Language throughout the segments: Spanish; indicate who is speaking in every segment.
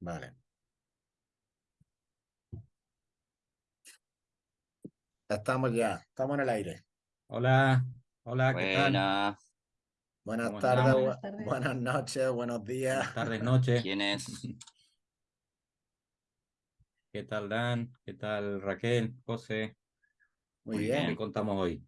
Speaker 1: Vale. Estamos ya, estamos en el aire.
Speaker 2: Hola, hola, ¿qué tal?
Speaker 3: Buenas,
Speaker 1: Buenas
Speaker 2: ¿Cómo
Speaker 1: tardes, bu-
Speaker 4: Buenas tardes.
Speaker 1: buenas noches, buenos días.
Speaker 2: Buenas tardes, noches.
Speaker 3: ¿quién es?
Speaker 2: ¿Qué tal, Dan? ¿Qué tal, Raquel? José,
Speaker 1: Muy
Speaker 3: Muy
Speaker 1: bien.
Speaker 2: ¿qué contamos hoy?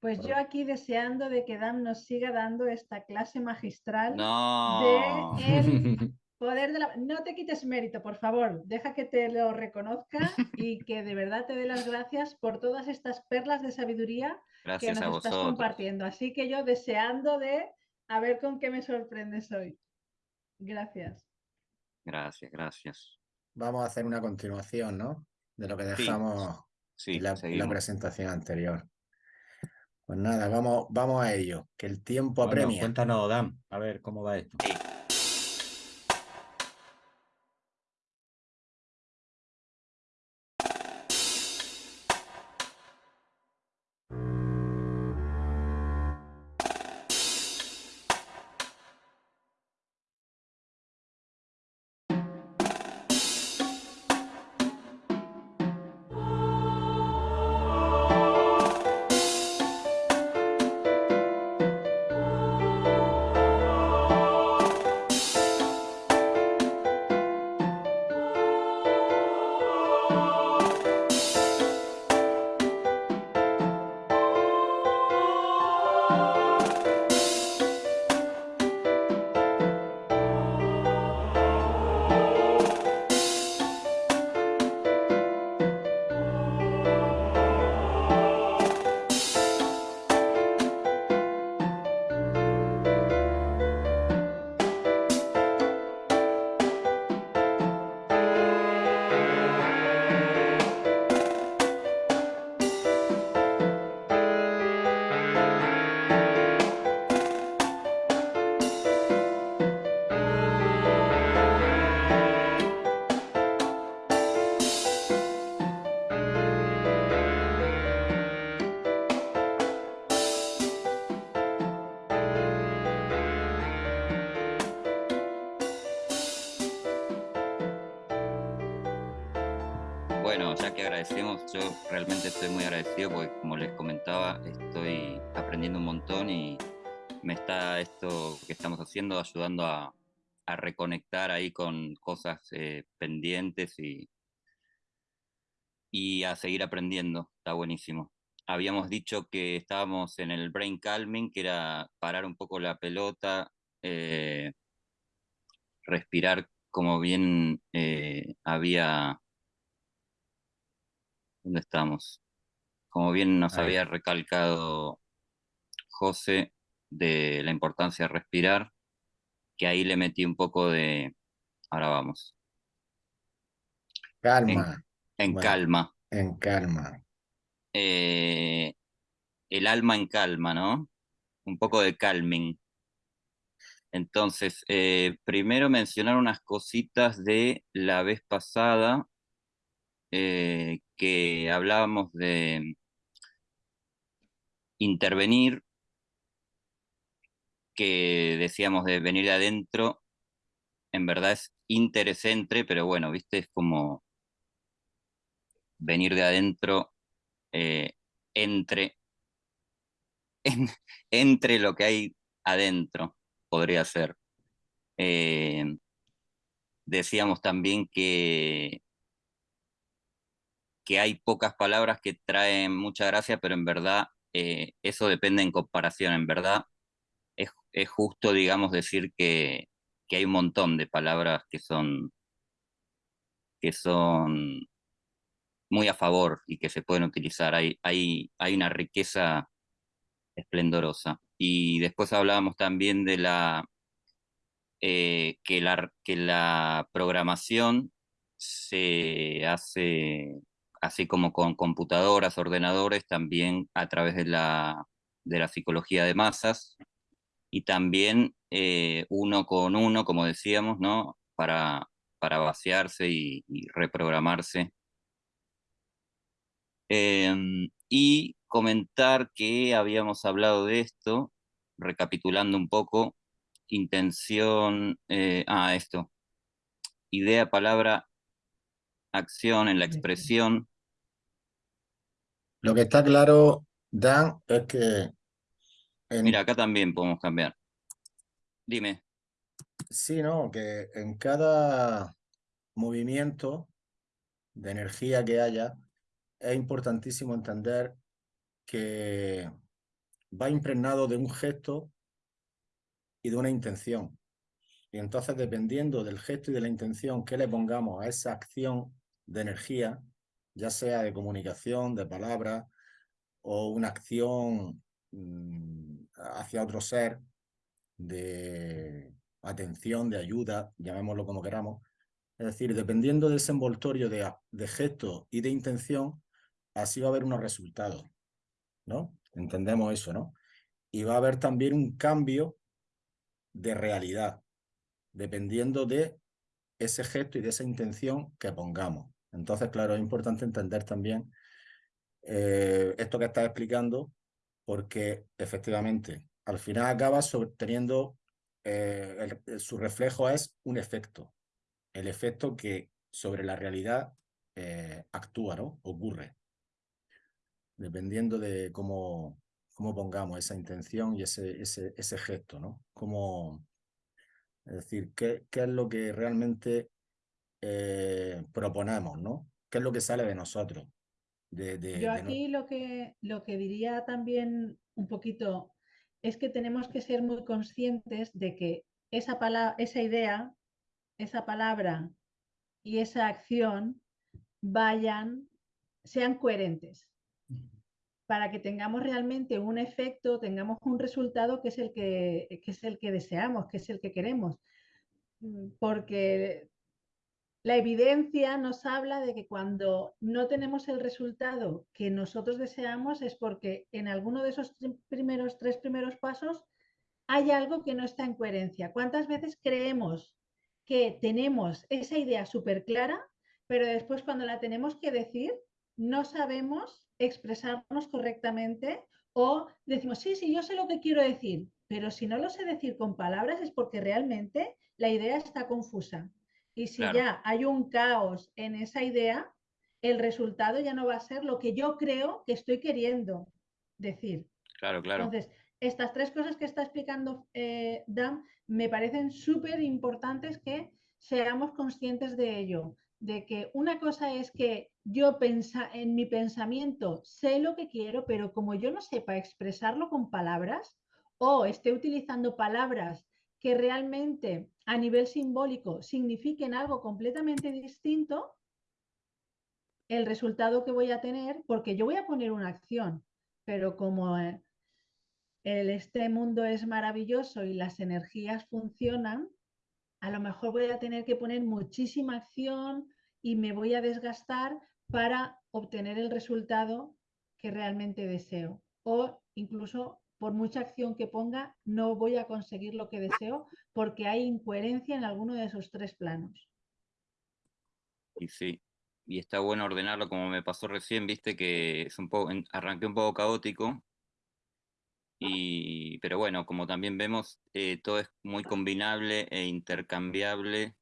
Speaker 4: Pues yo aquí deseando de que Dan nos siga dando esta clase magistral
Speaker 3: No,
Speaker 4: de el poder de la... No te quites mérito, por favor. Deja que te lo reconozca y que de verdad te dé las gracias por todas estas perlas de sabiduría que nos
Speaker 3: a
Speaker 4: estás compartiendo. Así que yo deseando de a ver con qué me sorprendes hoy. Gracias.
Speaker 3: Gracias, gracias.
Speaker 1: Vamos a hacer una continuación, ¿no? De lo que dejamos
Speaker 3: Sí,
Speaker 1: en la, presentación anterior. Pues nada, vamos, vamos a ello, que el tiempo
Speaker 2: Bueno,
Speaker 1: apremia.
Speaker 2: cuéntanos, Dan, a ver cómo va esto.
Speaker 3: Sí. Bueno, ya que agradecemos, yo realmente estoy muy agradecido porque como les comentaba, estoy aprendiendo un montón y me está esto que estamos haciendo ayudando a, reconectar ahí con cosas eh, pendientes y, y a seguir aprendiendo. Está buenísimo. Habíamos dicho que estábamos en el brain calming, que era parar un poco la pelota, eh, respirar como bien eh, había ¿Dónde estamos? Como bien nos
Speaker 2: Ahí.
Speaker 3: había recalcado José de la importancia de respirar, que ahí le metí un poco de... Ahora vamos.
Speaker 1: Calma,
Speaker 3: En
Speaker 1: Bueno.
Speaker 3: calma.
Speaker 1: en calma.
Speaker 3: Eh, el alma en calma, ¿no? Un poco de calming. Entonces, eh, primero mencionar unas cositas de la vez pasada eh, que hablábamos de intervenir, que decíamos de venir de adentro, en verdad es interesentre, pero bueno, viste, es como venir de adentro eh, entre, en- entre lo que hay adentro, podría ser. Eh, decíamos también que, que hay pocas palabras que traen mucha gracia, pero en verdad eh, eso depende en comparación. En verdad es, es justo, digamos, decir que, que hay un montón de palabras que son, que son muy a favor y que se pueden utilizar. Hay, hay, hay una riqueza esplendorosa. Y después hablábamos también de la, eh, que la, que la programación se hace así como con computadoras, ordenadores, también a través de la, de la psicología de masas y también eh, uno con uno, como decíamos, ¿no? Para, para vaciarse y, y reprogramarse. Em, y comentar que habíamos hablado de esto, recapitulando un poco, intención, eh, ah, esto, idea, palabra, acción, en la expresión.
Speaker 1: Lo que está claro, Dan, es que en,
Speaker 3: Mira, acá también podemos cambiar. Dime.
Speaker 1: sí, ¿no? Que en cada movimiento de energía que haya, es importantísimo entender que va impregnado de un gesto y de una intención. Y entonces, dependiendo del gesto y de la intención que le pongamos a esa acción de energía, ya sea de comunicación, de palabra o una acción mm, hacia otro ser, de atención, de ayuda, llamémoslo como queramos. Es decir, dependiendo de ese envoltorio de, de gesto y de intención, así va a haber unos resultados, ¿no? Entendemos eso, ¿no? Y va a haber también un cambio de realidad, dependiendo de ese gesto y de esa intención que pongamos. Entonces, claro, es importante entender también eh, esto que estás explicando, porque efectivamente, al final acaba teniendo, eh, su reflejo es un efecto, el efecto que sobre la realidad eh, actúa, ¿no? Ocurre, dependiendo de cómo, cómo pongamos esa intención y ese, ese, ese gesto, ¿no? Es decir, qué, qué es lo que realmente eh, proponemos, ¿no? ¿Qué es lo que sale de nosotros? De, de-
Speaker 4: Yo
Speaker 1: de
Speaker 4: aquí lo que, lo que diría también un poquito es que tenemos que ser muy conscientes de que esa, pala- esa idea, esa palabra y esa acción vayan, sean coherentes para que tengamos realmente un efecto, tengamos un resultado que es el que, que es el que deseamos, que es el que queremos. Mm, Porque la evidencia nos habla de que cuando no tenemos el resultado que nosotros deseamos es porque en alguno de esos primeros tres primeros pasos hay algo que no está en coherencia. ¿Cuántas veces creemos que tenemos esa idea súper clara, pero después cuando la tenemos que decir no sabemos expresarnos correctamente o decimos, sí, sí, yo sé lo que quiero decir, pero si no lo sé decir con palabras es porque realmente la idea está confusa. Y si
Speaker 3: Claro.
Speaker 4: ya hay un caos en esa idea, el resultado ya no va a ser lo que yo creo que estoy queriendo decir.
Speaker 3: Claro, claro.
Speaker 4: Entonces, estas tres cosas que está explicando eh, Dan me parecen súper importantes que seamos conscientes de ello, de que una cosa es que yo pensa, en mi pensamiento sé lo que quiero, pero como yo no sepa expresarlo con palabras o esté utilizando palabras que realmente a nivel simbólico signifiquen algo completamente distinto, el resultado que voy a tener, porque yo voy a poner una acción, pero como eh, el, este mundo es maravilloso y las energías funcionan, a lo mejor voy a tener que poner muchísima acción y me voy a desgastar para obtener el resultado que realmente deseo. O incluso por mucha acción que ponga, no voy a conseguir lo que deseo porque hay incoherencia en alguno de esos tres planos.
Speaker 3: Y sí. Y está bueno ordenarlo como me pasó recién, viste que es un poco, arranqué un poco caótico. Y, pero bueno, como también vemos, eh, todo es muy combinable e intercambiable.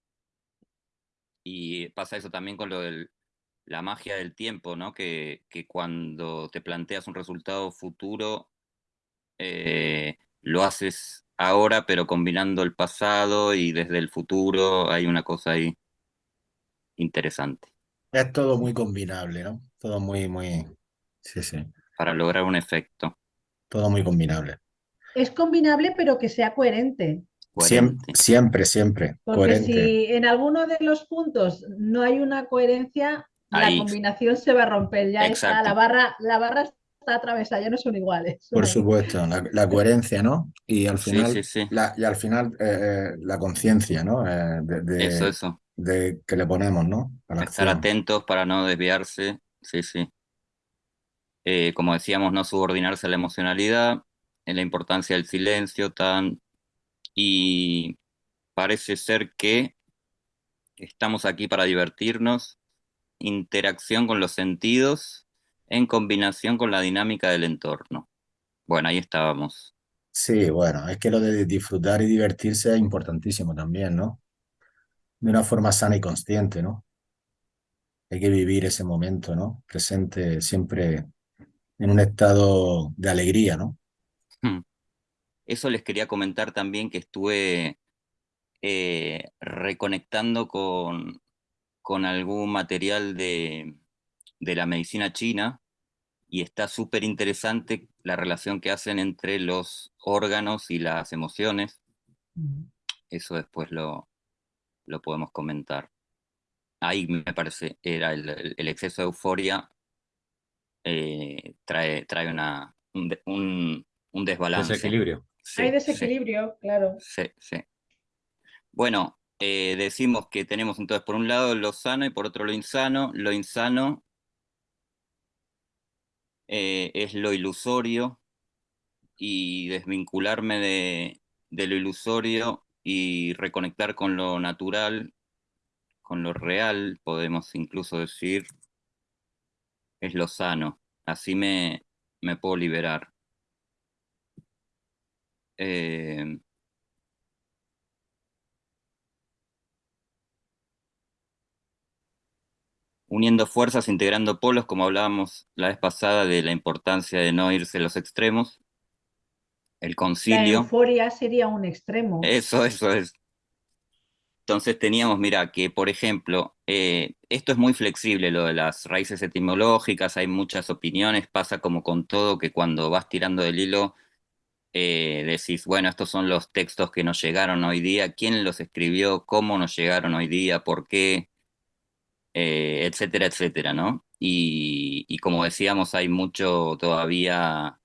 Speaker 3: Y pasa eso también con lo de la magia del tiempo, ¿no? Que, que cuando te planteas un resultado futuro, eh, lo haces ahora, pero combinando el pasado y desde el futuro hay una cosa ahí interesante
Speaker 1: Es todo muy combinable, ¿no? Todo muy, muy... Sí, sí.
Speaker 3: para lograr un efecto
Speaker 1: Todo muy combinable.
Speaker 4: Es combinable, pero que sea coherente.
Speaker 1: Siem-
Speaker 3: coherente.
Speaker 1: siempre, siempre.
Speaker 4: Porque
Speaker 1: Coherente.
Speaker 4: si en alguno de los puntos no hay una coherencia, la combinación se va a romper. Ya está,
Speaker 3: Exacto.
Speaker 4: la barra, la barra está atravesada, ya no son iguales.
Speaker 1: Por supuesto, la, la coherencia, ¿no? Y al
Speaker 3: Sí,
Speaker 1: final,
Speaker 3: sí, sí.
Speaker 1: La, y al final eh, eh, la conciencia, ¿no? Eh, de, de-
Speaker 3: Eso, eso.
Speaker 1: de que le ponemos, ¿no?
Speaker 3: Estar
Speaker 1: acción.
Speaker 3: atentos para no desviarse. Sí, sí. Eh, como decíamos, no subordinarse a la emocionalidad, en la importancia del silencio, tan. Y parece ser que estamos aquí para divertirnos, interacción con los sentidos en combinación con la dinámica del entorno. Bueno, ahí estábamos.
Speaker 1: Sí, bueno, es que lo de disfrutar y divertirse es importantísimo también, ¿no? de una forma sana y consciente, ¿no? Hay que vivir ese momento, ¿no? Presente siempre en un estado de alegría, ¿no?
Speaker 3: Hmm. Eso les quería comentar también que estuve eh, reconectando con, con algún material de, de la medicina china y está súper interesante la relación que hacen entre los órganos y las emociones. Eso después lo, lo podemos comentar. Ahí me parece, era el, el exceso de euforia eh, trae, trae una, un, un, desbalance.
Speaker 2: Desequilibrio.
Speaker 4: Hay desequilibrio, claro.
Speaker 3: Sí, sí. Bueno, eh, decimos que tenemos entonces por un lado lo sano y por otro lo insano. Lo insano eh, es lo ilusorio y desvincularme de, lo ilusorio y reconectar con lo natural, con lo real, podemos incluso decir, es lo sano. Así me, me puedo liberar. Eh, uniendo fuerzas, integrando polos, como hablábamos la vez pasada de la importancia de no irse a los extremos. El concilio. La
Speaker 4: euforia sería un extremo.
Speaker 3: Eso, eso es. Entonces teníamos, mira, que por ejemplo, eh, esto es muy flexible, lo de las raíces etimológicas, hay muchas opiniones, pasa como con todo, que cuando vas tirando del hilo, eh, decís, bueno, estos son los textos que nos llegaron hoy día, quién los escribió, cómo nos llegaron hoy día, por qué, eh, etcétera, etcétera, ¿no? Y, como decíamos, hay mucho todavía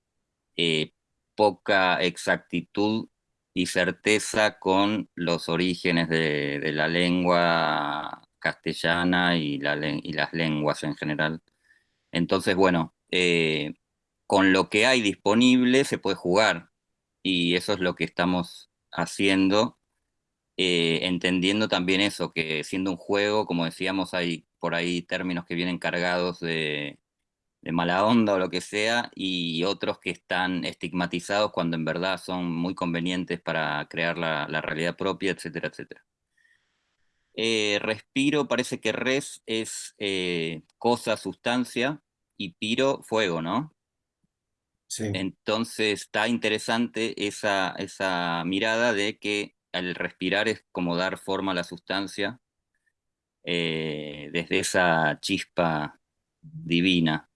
Speaker 3: eh, poca exactitud y certeza con los orígenes de, la lengua castellana y, las lenguas en general. Entonces, bueno, eh, con lo que hay disponible se puede jugar y eso es lo que estamos haciendo eh, entendiendo también eso, que siendo un juego, como decíamos, hay por ahí términos que vienen cargados de, mala onda o lo que sea, y otros que están estigmatizados cuando en verdad son muy convenientes para crear la, realidad propia, etcétera, etcétera. Eh, respiro, parece que res es eh, cosa, sustancia, y piro, fuego, ¿no?
Speaker 1: Sí.
Speaker 3: Entonces está interesante esa, esa mirada de que el respirar es como dar forma a la sustancia eh, desde esa chispa divina.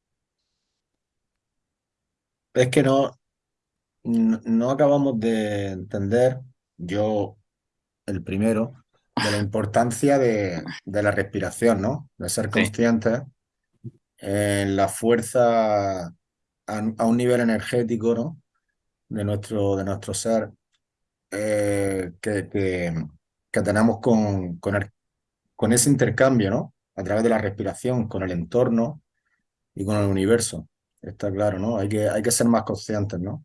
Speaker 1: Es que no, no, acabamos de entender, yo el primero, de la importancia de, la respiración, ¿no? De ser conscientes en la fuerza a, un nivel energético, ¿no? De nuestro, de nuestro ser eh, que, que, tenemos con, con, con, ese intercambio, ¿no? A través de la respiración, con el entorno y con el universo. Está claro, ¿no? Hay que, hay que ser más conscientes, ¿no?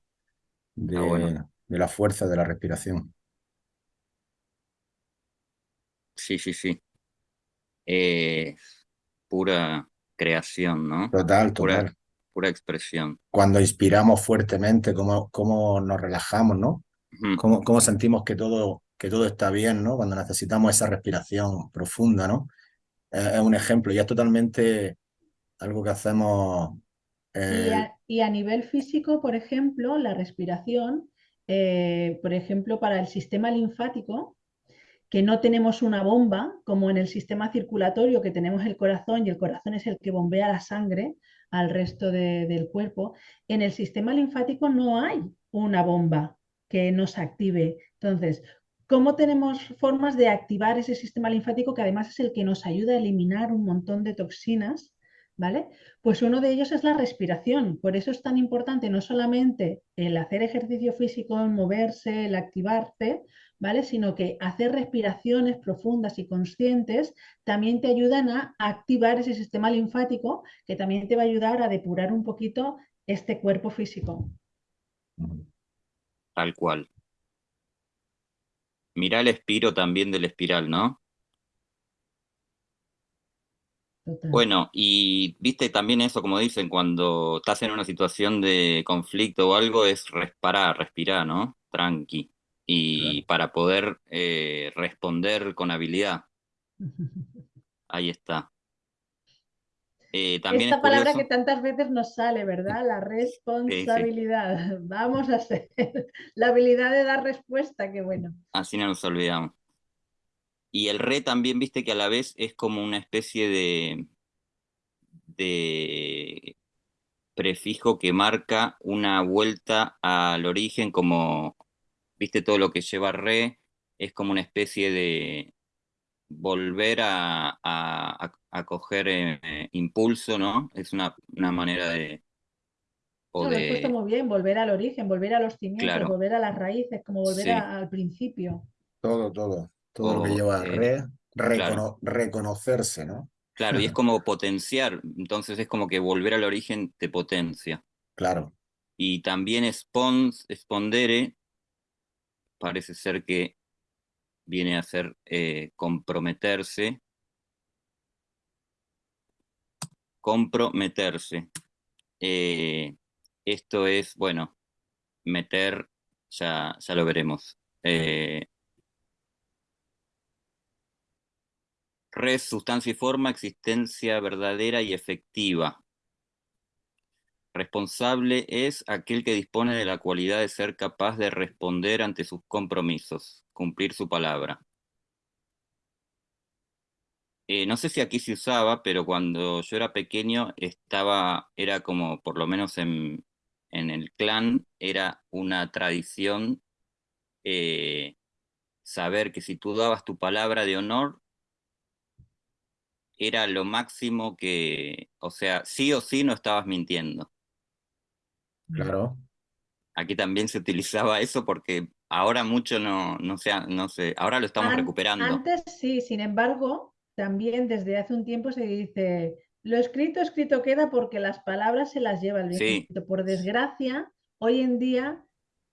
Speaker 1: De,
Speaker 3: ah,
Speaker 1: de la fuerza de la respiración.
Speaker 3: Sí, sí, sí. pura creación, ¿no?
Speaker 1: Total, total.
Speaker 3: Pura, expresión.
Speaker 1: Cuando inspiramos fuertemente, cómo, cómo nos relajamos, ¿no? Cómo, sentimos que todo, que todo está bien, ¿no? Cuando necesitamos esa respiración profunda, ¿no? es un ejemplo, y es totalmente algo que hacemos.
Speaker 4: Eh, y, a, nivel físico, por ejemplo, la respiración, eh, por ejemplo, para el sistema linfático, que no tenemos una bomba, como en el sistema circulatorio, que tenemos el corazón y el corazón es el que bombea la sangre al resto del cuerpo, en el sistema linfático no hay una bomba que nos active. Entonces, ¿cómo tenemos formas de activar ese sistema linfático que además es el que nos ayuda a eliminar un montón de toxinas? ¿Vale? Pues uno de ellos es la respiración. Por eso es tan importante no solamente el hacer ejercicio físico, el moverse, el activarte, ¿vale? Sino que hacer respiraciones profundas y conscientes también te ayudan a activar ese sistema linfático que también te va a ayudar a depurar un poquito este cuerpo físico
Speaker 3: tal cual. Mirá el espiro también del espiral, ¿no? Bueno, y viste también eso, como dicen, cuando estás en una situación de conflicto o algo, es respirar, respirar, ¿no? Tranqui. Y para poder eh, responder con habilidad. Ahí está. Eh, también
Speaker 4: Esta
Speaker 3: es
Speaker 4: palabra
Speaker 3: curioso-
Speaker 4: que tantas veces nos sale, ¿verdad? La responsabilidad. Vamos a hacer la habilidad de dar respuesta, qué bueno.
Speaker 3: Así no nos olvidamos. Y el re también, viste que a la vez es como una especie de, de prefijo que marca una vuelta al origen, como, viste, todo lo que lleva re, es como una especie de volver a, a, a- a coger eh, impulso, ¿no? Es una, una manera de... O
Speaker 4: No, lo has puesto
Speaker 3: de
Speaker 4: muy bien, volver al origen, volver a los cimientos,
Speaker 3: Claro.
Speaker 4: volver a las raíces, como volver
Speaker 3: Sí.
Speaker 4: a- al principio.
Speaker 1: Todo, todo. Todo lo que lleva
Speaker 3: eh,
Speaker 1: re, recono-
Speaker 3: claro.
Speaker 1: reconocerse, ¿no?
Speaker 3: Claro, y es como potenciar, entonces es como que volver al origen te potencia.
Speaker 1: Claro.
Speaker 3: Y también spons, spondere parece ser que viene a ser eh, comprometerse. Comprometerse. Eh, esto es, bueno, meter, ya, ya lo veremos. Eh, res, sustancia y forma, existencia verdadera y efectiva. Responsable es aquel que dispone de la cualidad de ser capaz de responder ante sus compromisos, cumplir su palabra. Eh, no sé si aquí se usaba, pero cuando yo era pequeño estaba, era como, por lo menos en, en el clan, era una tradición eh, saber que si tú dabas tu palabra de honor, era lo máximo que, o sea, sí o sí no estabas mintiendo.
Speaker 1: Claro.
Speaker 3: Aquí también se utilizaba eso porque ahora mucho no, no, se, no sé, ahora lo estamos
Speaker 4: An-
Speaker 3: recuperando.
Speaker 4: Antes sí, sin embargo, también desde hace un tiempo se dice, lo escrito, escrito queda porque las palabras se las lleva el
Speaker 3: Sí.
Speaker 4: viento. Por desgracia, hoy en día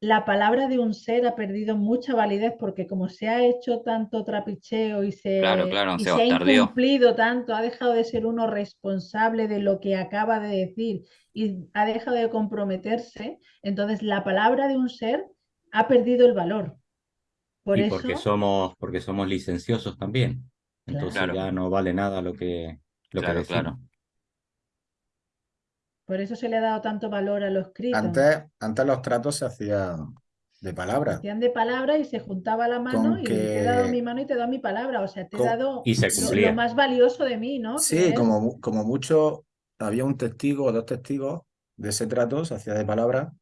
Speaker 4: la palabra de un ser ha perdido mucha validez porque como se ha hecho tanto trapicheo y se,
Speaker 3: Claro, claro,
Speaker 4: y
Speaker 3: se
Speaker 4: se ha incumplido tanto, ha dejado de ser uno responsable de lo que acaba de decir y ha dejado de comprometerse, entonces la palabra de un ser ha perdido el valor. Por
Speaker 2: y
Speaker 4: eso,
Speaker 2: porque somos, porque somos licenciosos también. Entonces
Speaker 3: Claro.
Speaker 2: ya no vale nada lo que, lo
Speaker 3: Claro,
Speaker 2: que decimos.
Speaker 3: claro.
Speaker 4: por eso se le ha dado tanto valor a lo escrito.
Speaker 1: Antes, antes los tratos se hacían de
Speaker 4: Se
Speaker 1: palabra.
Speaker 4: hacían de palabra y se juntaba la mano
Speaker 1: Con
Speaker 4: y te he dado mi mano y te he dado mi palabra. O sea, te he dado
Speaker 2: Y se
Speaker 4: lo-
Speaker 2: cumplía.
Speaker 4: lo, más valioso de mí, ¿no?
Speaker 1: Sí, como, como mucho había un testigo o dos testigos de ese trato, se hacía de palabra,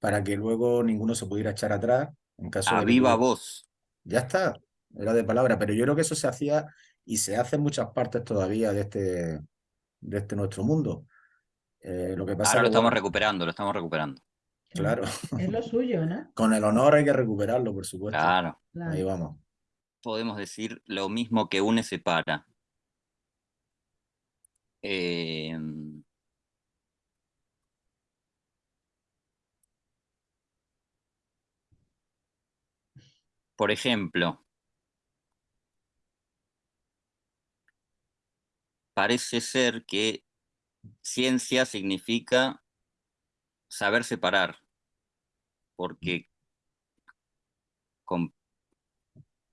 Speaker 1: para que luego ninguno se pudiera echar atrás en caso
Speaker 3: A
Speaker 1: de
Speaker 3: viva voz.
Speaker 1: Ya está, era de palabra, pero yo creo que eso se hacía y se hace en muchas partes todavía de este, de este nuestro mundo. Eh, lo que pasa
Speaker 3: Ahora lo estamos
Speaker 1: bueno,
Speaker 3: recuperando, lo estamos recuperando.
Speaker 1: claro,
Speaker 4: Es lo suyo, ¿no?
Speaker 1: con el honor hay que recuperarlo, por supuesto.
Speaker 3: Claro.
Speaker 4: Claro.
Speaker 1: Ahí vamos.
Speaker 3: Podemos decir lo mismo que une separa. Eh, por ejemplo, parece ser que ciencia significa saber separar, porque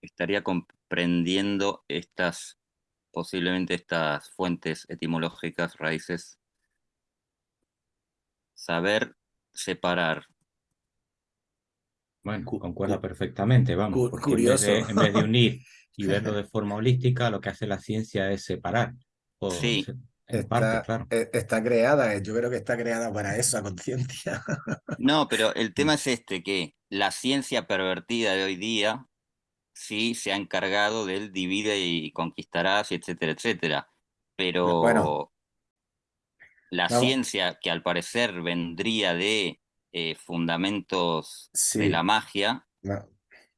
Speaker 3: estaría comprendiendo estas, posiblemente estas fuentes etimológicas, raíces. Saber separar.
Speaker 2: Bueno,
Speaker 1: Cu-
Speaker 2: concuerda
Speaker 1: cu-
Speaker 2: perfectamente, vamos,
Speaker 1: cu-
Speaker 2: porque en vez, de,
Speaker 1: curioso.
Speaker 2: en vez de unir y verlo de forma holística, lo que hace la ciencia es separar. O
Speaker 3: Sí.
Speaker 2: se- en parte,
Speaker 1: Está,
Speaker 2: claro.
Speaker 1: eh, está creada, eh, yo creo que está creada para eso, a conciencia.
Speaker 3: No, pero el tema es este, que la ciencia pervertida de hoy día sí se ha encargado del divide y conquistarás, y etcétera, etcétera. Pero
Speaker 1: Bueno.
Speaker 3: la
Speaker 1: Vamos.
Speaker 3: ciencia, que al parecer vendría de eh, fundamentos de la magia,
Speaker 1: No,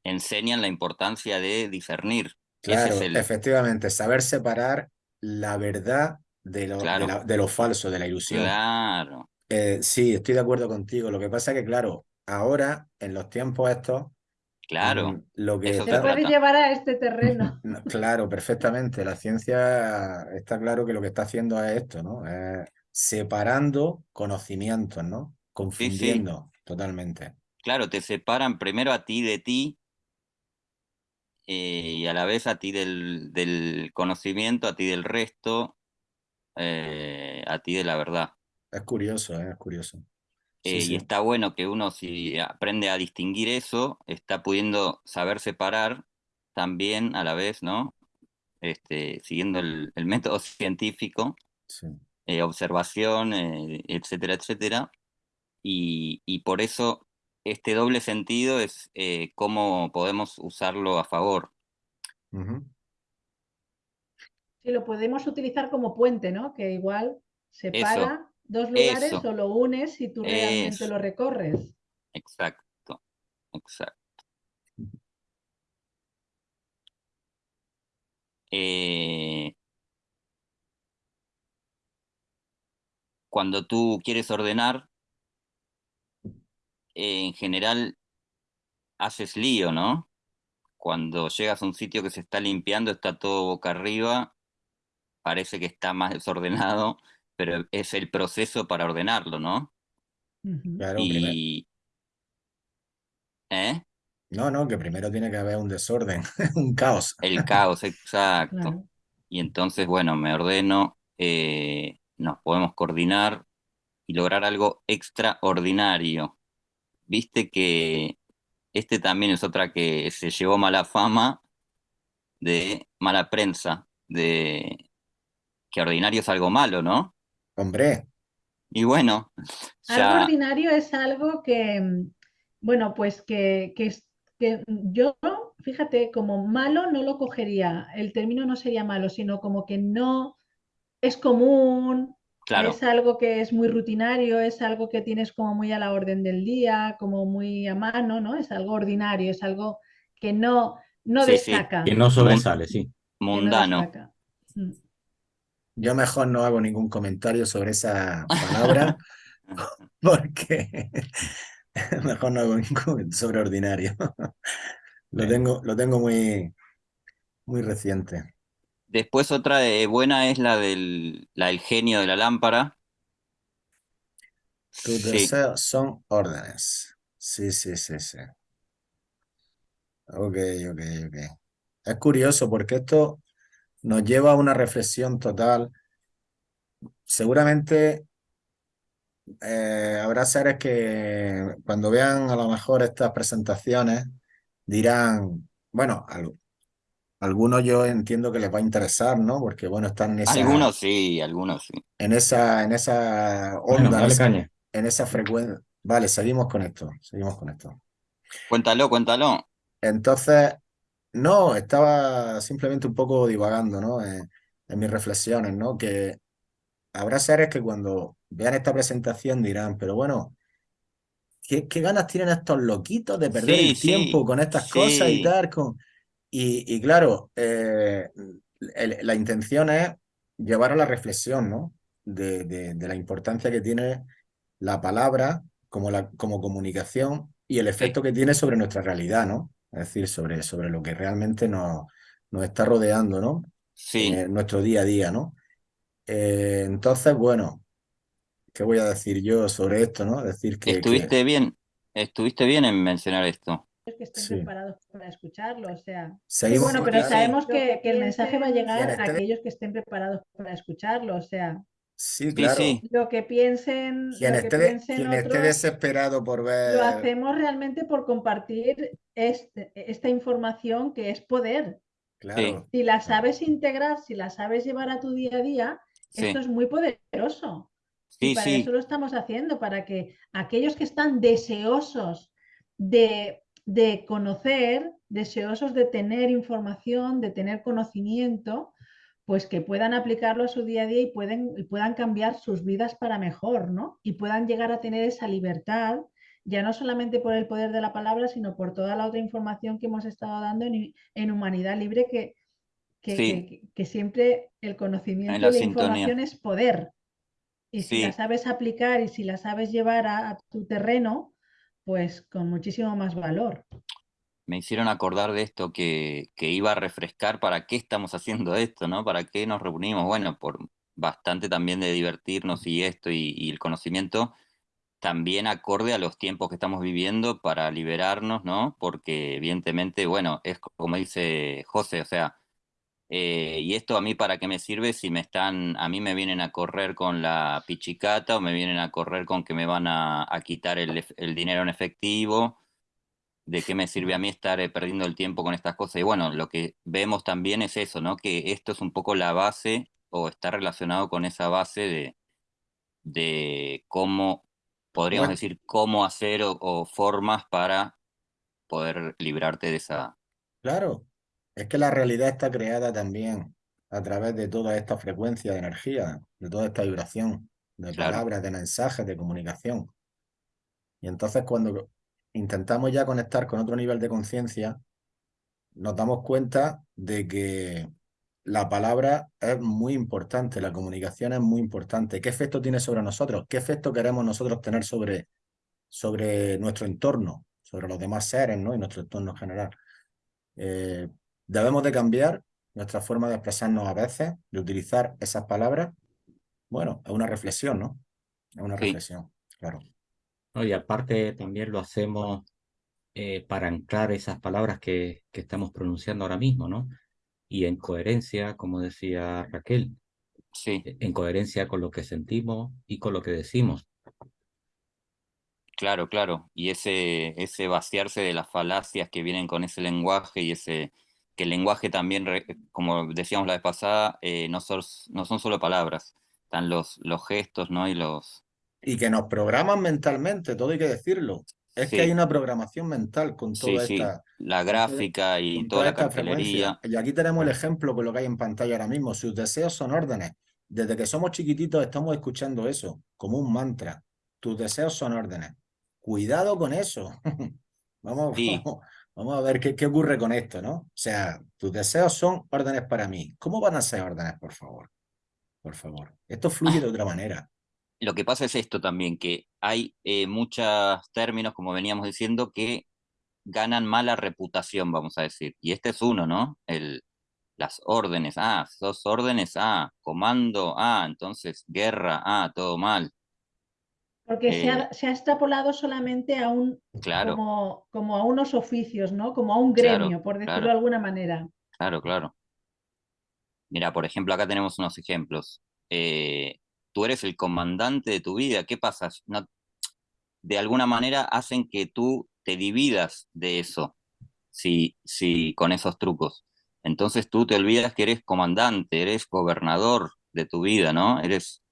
Speaker 3: enseñan la importancia de discernir.
Speaker 1: Claro,
Speaker 3: es el-
Speaker 1: efectivamente, saber separar la verdad de lo, de
Speaker 3: Claro.
Speaker 1: la- de lo falso, de la ilusión.
Speaker 3: Claro,
Speaker 1: Eh, sí, estoy de acuerdo contigo. Lo que pasa es que, claro, ahora, en los tiempos estos,
Speaker 3: claro.
Speaker 1: mm, lo que
Speaker 3: Eso
Speaker 1: está-
Speaker 4: puede llevar a este terreno.
Speaker 1: No, Claro, perfectamente. La ciencia está claro que lo que está haciendo es esto, ¿no? Es separando conocimientos, ¿no? Confundiendo totalmente.
Speaker 3: Claro, te separan primero a ti de ti, eh, y a la vez a ti del, del conocimiento, a ti del resto, eh, a ti de la verdad.
Speaker 1: Es curioso, ¿eh? es curioso. Sí, sí.
Speaker 3: Y está bueno que uno si aprende a distinguir eso, está pudiendo saber separar también a la vez, ¿no? Este, siguiendo el, el método científico,
Speaker 1: sí.
Speaker 3: eh, observación, eh, etcétera, etcétera. Y, y por eso este doble sentido es eh, cómo podemos usarlo a favor.
Speaker 4: Sí, lo podemos utilizar como puente, ¿no? Que igual separa dos lugares
Speaker 3: eso.
Speaker 4: o lo unes si tú realmente
Speaker 3: Eso.
Speaker 4: lo recorres.
Speaker 3: Exacto, exacto. Eh, cuando tú quieres ordenar, eh, en general haces lío, ¿no? Cuando llegas a un sitio que se está limpiando, está todo boca arriba, parece que está más desordenado, pero es el proceso para ordenarlo, ¿no?
Speaker 1: Claro,
Speaker 3: Y... ¿Eh?
Speaker 1: No, no, que primero tiene que haber un desorden, un caos.
Speaker 3: El caos, exacto.
Speaker 4: Claro.
Speaker 3: Y entonces, bueno, me ordeno, eh, nos podemos coordinar y lograr algo extraordinario. Viste que este también es otra que se llevó mala fama de mala prensa, de que ordinario es algo malo, ¿no?
Speaker 1: Hombre,
Speaker 3: Y bueno,
Speaker 4: Algo ordinario es algo que, mm, bueno, pues que, que, es- que yo, fíjate, como malo no lo cogería, el término no sería malo, sino como que no es común,
Speaker 3: claro,
Speaker 4: es algo que es muy rutinario, es algo que tienes como muy a la orden del día, como muy a mano, ¿no? Es algo ordinario, es algo que no, no
Speaker 3: Sí, sí,
Speaker 4: destaca.
Speaker 2: Que no sobresale, sí.
Speaker 4: no
Speaker 3: mundano.
Speaker 4: Mm.
Speaker 1: yo mejor no hago ningún comentario sobre esa palabra porque mejor no hago ningún comentario sobre ordinario. Lo tengo, lo tengo muy, muy reciente.
Speaker 3: Después otra de buena es la del, la del genio de la lámpara.
Speaker 1: Tus
Speaker 3: Sí,
Speaker 1: deseos son órdenes. Sí, sí, sí, sí. Ok, ok, ok. Es curioso porque esto nos lleva a una reflexión total. Seguramente eh, habrá seres que cuando vean a lo mejor estas presentaciones dirán, bueno, algunos yo entiendo que les va a interesar, ¿no? Porque bueno, están en esa,
Speaker 3: algunos sí, algunos sí.
Speaker 1: en esa, en esa
Speaker 2: Bueno,
Speaker 1: onda, en
Speaker 2: dale
Speaker 1: esa,
Speaker 2: caña.
Speaker 1: en esa frecuencia. Vale, seguimos con esto, seguimos con esto.
Speaker 3: Cuéntalo, cuéntalo.
Speaker 1: Entonces, no, estaba simplemente un poco divagando, ¿no? En, en mis reflexiones, ¿no? Que habrá seres que cuando vean esta presentación dirán, pero bueno, ¿qué, qué ganas tienen estos loquitos de perder
Speaker 3: Sí,
Speaker 1: el
Speaker 3: sí,
Speaker 1: tiempo con estas cosas y tal? Con... Y, y claro, eh, el- la intención es llevar a la reflexión, ¿no? De, de- de la importancia que tiene la palabra como, la, como comunicación y el efecto que tiene sobre nuestra realidad, ¿no? Es decir, sobre, sobre lo que realmente nos, nos está rodeando, ¿no?
Speaker 3: Sí,
Speaker 1: En nuestro día a día, ¿no? Eh, entonces, bueno, ¿qué voy a decir yo sobre esto, ¿no? Decir que, que-
Speaker 3: estuviste bien, estuviste bien en mencionar esto.
Speaker 4: Que estén
Speaker 1: Sí.
Speaker 4: preparados para escucharlo, o sea.
Speaker 1: Seguimos
Speaker 4: bueno, pero sabemos que, que el mensaje va a llegar a aquellos que estén preparados para escucharlo, o sea,
Speaker 1: Sí, claro.
Speaker 3: sí,
Speaker 4: lo que piensen,
Speaker 1: Quien
Speaker 4: lo que
Speaker 1: esté,
Speaker 4: piensen
Speaker 1: quien esté desesperado por
Speaker 4: lo
Speaker 1: ver,
Speaker 4: hacemos realmente por compartir este- esta información que es poder.
Speaker 1: claro,
Speaker 4: Si la sabes integrar, si la sabes llevar a tu día a día,
Speaker 3: sí,
Speaker 4: esto es muy poderoso. Y
Speaker 3: sí,
Speaker 4: para
Speaker 3: sí,
Speaker 4: eso lo estamos haciendo, para que aquellos que están deseosos de, de conocer, deseosos de tener información, de tener conocimiento, pues que puedan aplicarlo a su día a día y, pueden, y puedan cambiar sus vidas para mejor, ¿no? Y puedan llegar a tener esa libertad, ya no solamente por el poder de la palabra, sino por toda la otra información que hemos estado dando en, en Humanidad Libre, que, que,
Speaker 3: Sí.
Speaker 4: que- que siempre el conocimiento
Speaker 3: la
Speaker 4: y la información es poder. Y si
Speaker 3: Sí.
Speaker 4: la sabes aplicar y si la sabes llevar a, a tu terreno, pues con muchísimo más valor.
Speaker 3: me hicieron acordar de esto que, que iba a refrescar para qué estamos haciendo esto, ¿no? ¿Para qué nos reunimos? Bueno, por bastante también de divertirnos y esto y, y el conocimiento, también acorde a los tiempos que estamos viviendo para liberarnos, ¿no? Porque evidentemente, bueno, es como dice José, o sea, eh, y esto a mí para qué me sirve si me están, a mí me vienen a correr con la pichicata o me vienen a correr con que me van a, quitar el, el, dinero en efectivo, de qué me sirve a mí estar eh, perdiendo el tiempo con estas cosas. Y bueno, lo que vemos también es eso, ¿no? Que esto es un poco la base o está relacionado con esa base de, de cómo podríamos decir, cómo hacer o, formas para poder librarte de esa...
Speaker 1: Claro, es que la realidad está creada también a través de toda esta frecuencia de energía, de toda esta vibración, de palabras, de mensajes, de comunicación. Y entonces cuando intentamos ya conectar con otro nivel de conciencia, nos damos cuenta de que la palabra es muy importante, la comunicación es muy importante. ¿Qué efecto tiene sobre nosotros? ¿Qué efecto queremos nosotros tener sobre, sobre nuestro entorno, sobre los demás seres ¿no? y nuestro entorno general? Eh, debemos de cambiar nuestra forma de expresarnos a veces, de utilizar esas palabras. Bueno, es una reflexión, ¿no? Es una reflexión, claro.
Speaker 2: y aparte también lo hacemos eh, para anclar esas palabras que, que estamos pronunciando ahora mismo, ¿no? y en coherencia, como decía Raquel,
Speaker 3: sí.
Speaker 2: E, en coherencia con lo que sentimos y con lo que decimos.
Speaker 3: Claro, claro, y ese, ese vaciarse de las falacias que vienen con ese lenguaje y ese que el lenguaje también, como decíamos la vez pasada, eh, no, son, no son solo palabras, están los, los gestos, ¿no? Y los...
Speaker 1: Y que nos programan mentalmente, todo hay que decirlo. Es que hay una programación mental con toda esta...
Speaker 3: La gráfica y toda, la cartelería.
Speaker 1: Y aquí tenemos el ejemplo con lo que hay en pantalla ahora mismo. Sus deseos son órdenes. Desde que somos chiquititos estamos escuchando eso como un mantra. Tus deseos son órdenes. Cuidado con eso. vamos, vamos, a ver qué, qué ocurre con esto, ¿no? O sea, tus deseos son órdenes para mí. ¿Cómo van a ser órdenes, por favor? Por favor. Esto fluye de otra manera
Speaker 3: lo que pasa es esto también, que hay eh, muchos términos, como veníamos diciendo, que ganan mala reputación, vamos a decir. Y este es uno, ¿no? El, las órdenes, ah, sos órdenes, ah, comando, ah, entonces guerra, ah, todo mal.
Speaker 4: Porque se, ha, eh, extrapolado solamente a un,
Speaker 3: claro.
Speaker 4: como, como, a unos oficios, ¿no? Como a un gremio, por decirlo de alguna manera.
Speaker 3: Claro, claro. Mira, por ejemplo, acá tenemos unos ejemplos. Eh, tú eres el comandante de tu vida, ¿qué pasa? No, de alguna manera hacen que tú te dividas de eso, si, si, con esos trucos. Entonces tú te olvidas que eres comandante, eres gobernador de tu vida, ¿no? Eres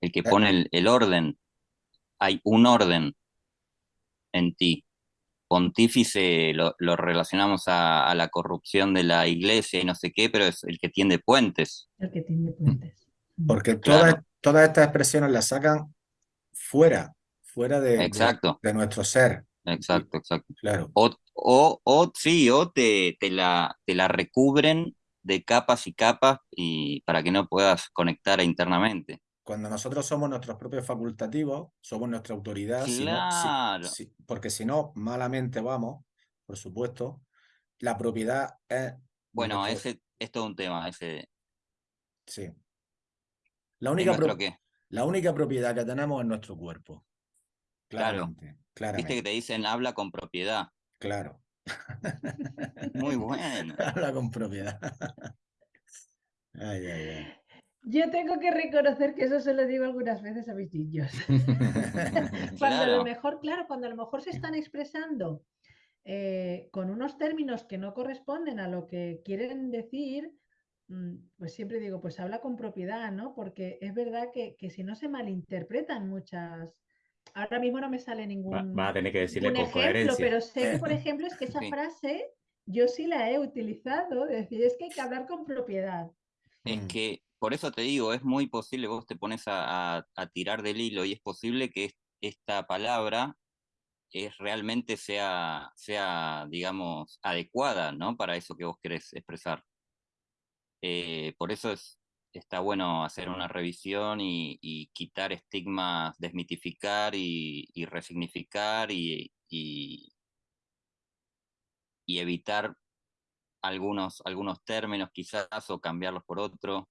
Speaker 3: el que pone el, orden. Hay un orden en ti. Pontífice lo, relacionamos a, la corrupción de la iglesia y no sé qué, pero es el que tiende puentes.
Speaker 4: El que tiende puentes.
Speaker 1: Porque toda, todas estas expresiones las sacan fuera, fuera de,
Speaker 3: exacto.
Speaker 1: de, nuestro ser.
Speaker 3: Exacto, exacto.
Speaker 1: Claro.
Speaker 3: O, o, o sí, o te, te, la, te la recubren de capas y capas y para que no puedas conectar internamente.
Speaker 1: Cuando nosotros somos nuestros propios facultativos, somos nuestra autoridad,
Speaker 3: claro.
Speaker 1: porque si no, malamente vamos, por supuesto, la propiedad es...
Speaker 3: Bueno, ese es todo un tema, ese...
Speaker 1: Sí. La única, la única propiedad que tenemos es nuestro cuerpo. Claramente, claro.
Speaker 3: Viste que te dicen habla con propiedad.
Speaker 1: Claro.
Speaker 3: Muy bueno.
Speaker 1: habla con propiedad. ay, ay, ay.
Speaker 4: Yo tengo que reconocer que eso se lo digo algunas veces a mis niños. cuando a lo mejor, claro, cuando a lo mejor se están expresando eh, con unos términos que no corresponden a lo que quieren decir, Mm, pues siempre digo, pues habla con propiedad, ¿no? Porque es verdad que, si no se malinterpretan muchas... Ahora mismo no me sale ningún,
Speaker 2: va, a tener que decirle
Speaker 4: ejemplo, pero sé que, por ejemplo, es que esa frase yo sí la he utilizado, es decir, es que hay que hablar con propiedad.
Speaker 3: Es mm. que, por eso te digo, es muy posible, vos te pones a, tirar del hilo y es posible que esta palabra es, realmente sea, sea, digamos, adecuada, ¿no? Para eso que vos querés expresar. Eh, por eso es, está bueno hacer una revisión y, quitar estigmas, desmitificar y, resignificar y, evitar algunos, algunos términos quizás o cambiarlos por otro.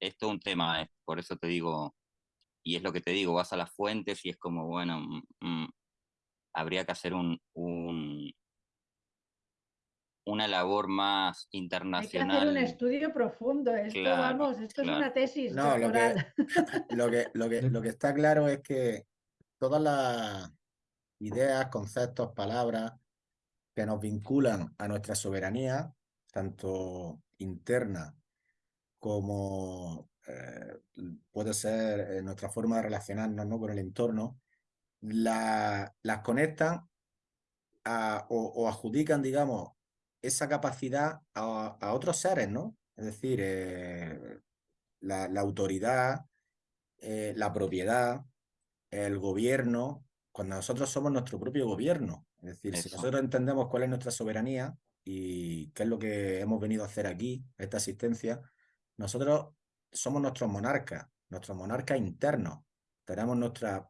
Speaker 3: Esto es un tema, por eso te digo, y es lo que te digo, vas a las fuentes y es como, bueno, mm, mm, habría que hacer un, un, una labor más internacional.
Speaker 4: Hay que hacer un estudio profundo, esto vamos, esto es una tesis. No,
Speaker 1: lo que, lo que, lo, que, lo que está claro es que todas las ideas, conceptos, palabras que nos vinculan a nuestra soberanía, tanto interna como eh, puede ser eh, nuestra forma de relacionarnos ¿no? con el entorno, la, las conectan o, adjudican, digamos, esa capacidad a, otros seres, ¿no? Es decir, eh, la, autoridad, la propiedad, el gobierno, cuando nosotros somos nuestro propio gobierno. Es decir, si nosotros entendemos cuál es nuestra soberanía y qué es lo que hemos venido a hacer aquí, esta asistencia, nosotros somos nuestros monarcas, nuestros monarcas internos. Tenemos nuestra,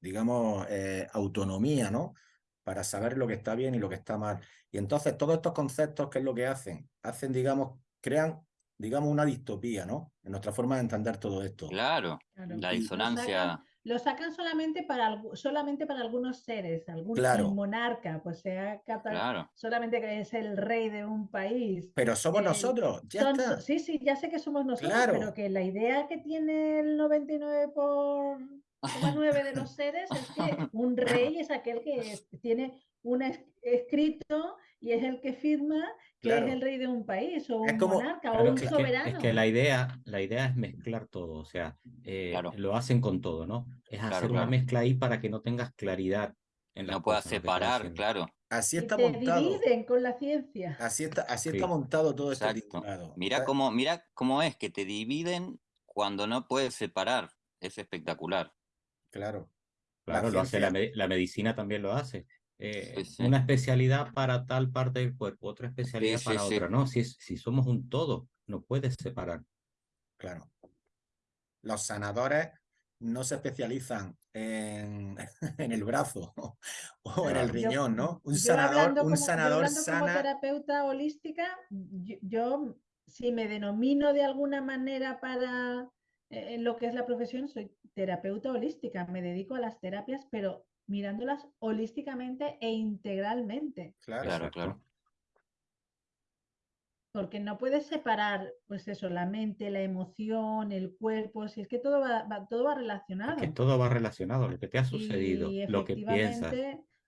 Speaker 1: digamos, eh, autonomía, ¿no? Para saber lo que está bien y lo que está mal. Y entonces todos estos conceptos, ¿qué es lo que hacen? Hacen, digamos, crean, digamos, una distopía, ¿no? En nuestra forma de entender todo esto.
Speaker 3: Claro, la disonancia
Speaker 4: lo sacan solamente para, solamente para algunos seres, algún monarca, pues sea solamente que es el rey de un país.
Speaker 1: Pero somos nosotros, ya está.
Speaker 4: Sí, sí, ya sé que somos nosotros, pero que la idea que tiene el 99 por 9 de los seres es que un rey es aquel que tiene un escrito y es el que firma que es el rey de un país o un monarca o un soberano.
Speaker 2: es que la idea, la idea es mezclar todo, o sea, eh, lo hacen con todo, ¿no? Es hacer una mezcla ahí para que no tengas claridad.
Speaker 3: En no puedas separar, claro.
Speaker 1: Así está montado.
Speaker 4: dividen con la ciencia.
Speaker 1: Así está, así está montado todo esto.
Speaker 3: Mira cómo, mira cómo es que te dividen cuando no puedes separar. Es espectacular.
Speaker 1: Claro.
Speaker 2: Claro, lo hace la, la medicina también lo hace. Eh, una especialidad para tal parte del cuerpo, otra especialidad para otra, ¿no? Si, si somos un todo, no puedes separar.
Speaker 1: Claro. Los sanadores no se especializan en, en el brazo o en el riñón, ¿no? Un sanador, un sanador sana. Como
Speaker 4: terapeuta holística, yo, si me denomino de alguna manera para eh, lo que es la profesión, soy terapeuta holística, me dedico a las terapias, pero mirándolas holísticamente e integralmente.
Speaker 3: Claro, claro.
Speaker 4: Porque no puedes separar, pues eso, la mente, la emoción, el cuerpo, si es que todo va, todo va relacionado.
Speaker 2: que todo va relacionado, lo que te ha sucedido, lo que piensas.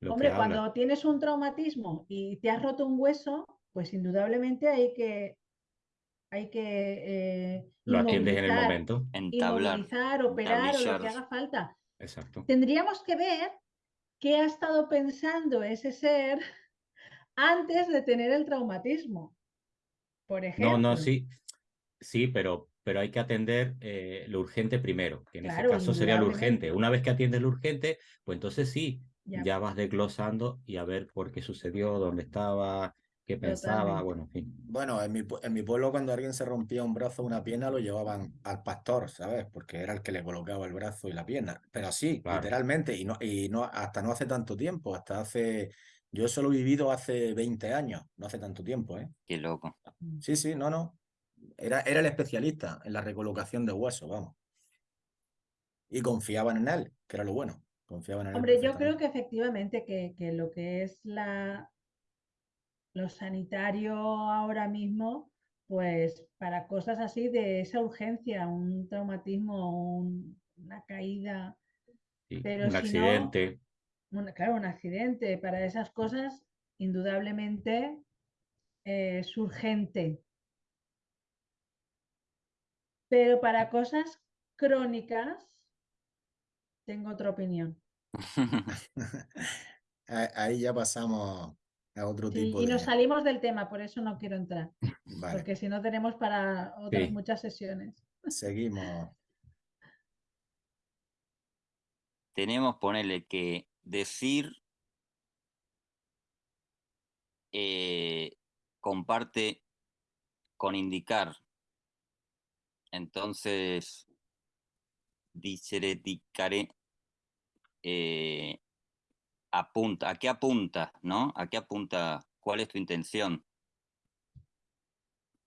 Speaker 4: hombre, cuando tienes un traumatismo y te has roto un hueso, pues indudablemente hay que hay que
Speaker 2: eh, lo atiendes en el momento,
Speaker 3: entablar,
Speaker 4: operar o lo que haga falta.
Speaker 2: Exacto.
Speaker 4: Tendríamos que ver qué ha estado pensando ese ser antes de tener el traumatismo. Por ejemplo.
Speaker 2: No, no, sí, sí, pero, pero hay que atender eh, lo urgente primero, que en ese caso sería lo urgente. Una vez que atiendes lo urgente, pues entonces sí, ya. ya vas desglosando y a ver por qué sucedió, dónde estaba, qué pensaba, bueno, en fin.
Speaker 1: Bueno, en mi, en mi pueblo cuando alguien se rompía un brazo o una pierna lo llevaban al pastor, ¿sabes? Porque era el que le colocaba el brazo y la pierna. Pero sí, literalmente, y no, y no, hasta no hace tanto tiempo, hasta hace, yo eso lo he vivido hace 20 años, no hace tanto tiempo, ¿eh?
Speaker 3: Qué loco.
Speaker 1: Sí, sí, no, no. Era, era el especialista en la recolocación de huesos, vamos. Y confiaban en él, que era lo bueno. Confiaban en
Speaker 4: Hombre, yo creo que efectivamente que, que lo que es la, lo sanitario ahora mismo, pues para cosas así de esa urgencia, un traumatismo, una caída.
Speaker 2: pero un accidente.
Speaker 4: claro, un accidente. Para esas cosas, indudablemente es urgente. Pero para cosas crónicas, tengo otra opinión.
Speaker 1: Ahí ya pasamos otro tipo
Speaker 4: y nos salimos del tema, por eso no quiero entrar. Porque si no tenemos para otras muchas sesiones.
Speaker 1: Seguimos.
Speaker 3: Tenemos, ponerle que decir eh, comparte con indicar. Entonces, dice eh, apunta, ¿a qué apunta, no? ¿A qué apunta? ¿Cuál es tu intención?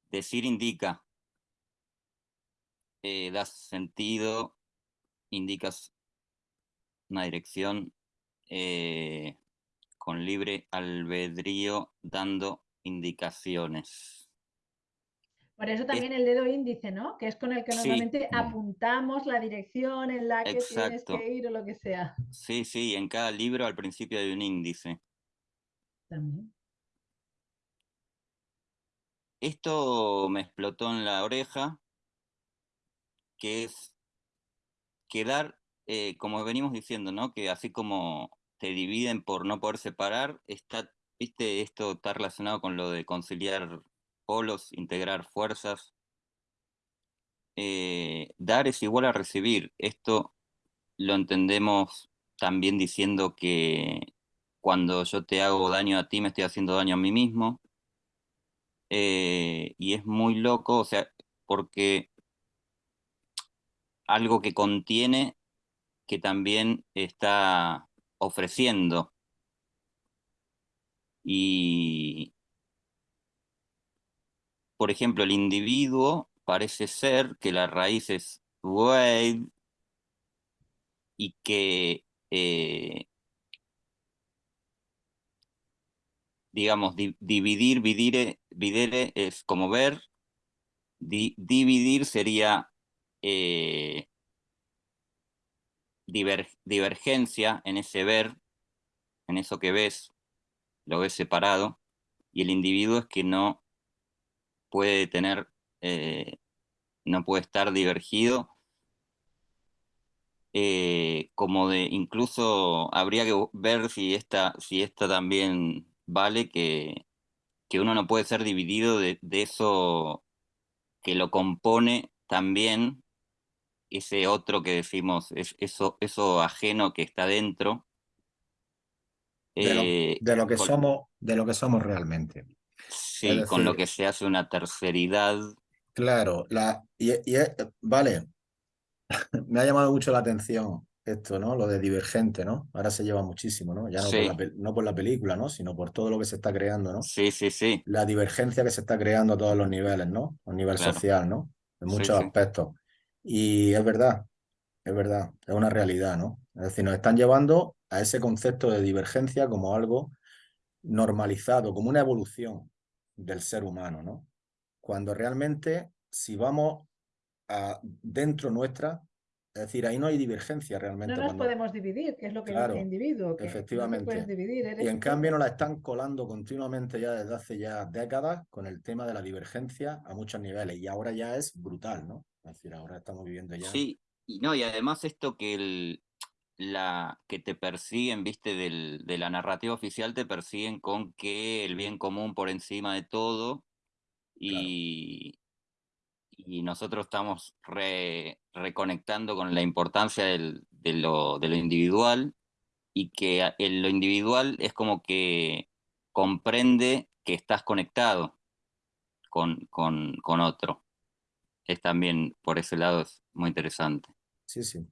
Speaker 3: Decir indica, eh, da sentido indicas una dirección eh, con libre albedrío dando indicaciones.
Speaker 4: Por eso también el dedo índice, ¿no? Que es con el que normalmente apuntamos la dirección en la que tienes que ir o lo que sea.
Speaker 3: Sí, sí, en cada libro al principio hay un índice. También. Esto me explotó en la oreja, que es quedar, eh, como venimos diciendo, ¿no? Que así como te dividen por no poder separar, está, viste, esto está relacionado con lo de conciliar polos, integrar fuerzas. Eh, dar es igual a recibir. Esto lo entendemos también diciendo que cuando yo te hago daño a ti, me estoy haciendo daño a mí mismo. Eh, y es muy loco, o sea, porque algo que contiene que también está ofreciendo. Y, por ejemplo, el individuo parece ser que la raíz es y que, eh, digamos, dividir, videre es como ver, dividir sería eh, divergencia en ese ver, en eso que ves, lo ves separado, y el individuo es que no puede tener, eh, no puede estar divergido, eh, como de, incluso habría que ver si esta, si esta también vale, que, que uno no puede ser dividido de, de eso que lo compone también ese otro que decimos, es eso, eso ajeno que está dentro.
Speaker 1: De, lo, eh, que somos, de lo que somos realmente.
Speaker 3: Sí, con lo que se hace una terceridad.
Speaker 1: Claro, la, y, vale, me ha llamado mucho la atención esto, ¿no? Lo de divergente, ¿no? Ahora se lleva muchísimo, ¿no? Ya no, por la, no, por la, película, ¿no? Sino por todo lo que se está creando, ¿no?
Speaker 3: Sí, sí, sí.
Speaker 1: La divergencia que se está creando a todos los niveles, ¿no? A nivel social, ¿no? En muchos aspectos. Y es verdad, es verdad, es una realidad, ¿no? Es decir, nos están llevando a ese concepto de divergencia como algo normalizado, como una evolución del ser humano, ¿no? Cuando realmente, si vamos a dentro nuestra, es decir, ahí no hay divergencia realmente.
Speaker 4: No nos podemos dividir, que es lo que dice el individuo. Que
Speaker 1: efectivamente. dividir, y en cambio nos la están colando continuamente ya desde hace ya décadas con el tema de la divergencia a muchos niveles. Y ahora ya es brutal, ¿no? Es decir, ahora estamos viviendo ya.
Speaker 3: Sí, y no, y además esto que el, la que te persiguen, viste, del, de la narrativa oficial, te persiguen con que el bien común por encima de todo. Y, y nosotros estamos reconectando con la importancia del, de, lo, de, lo, individual y que lo individual es como que comprende que estás conectado con, con, con otro es también por ese lado es muy interesante.
Speaker 1: Sí, sí.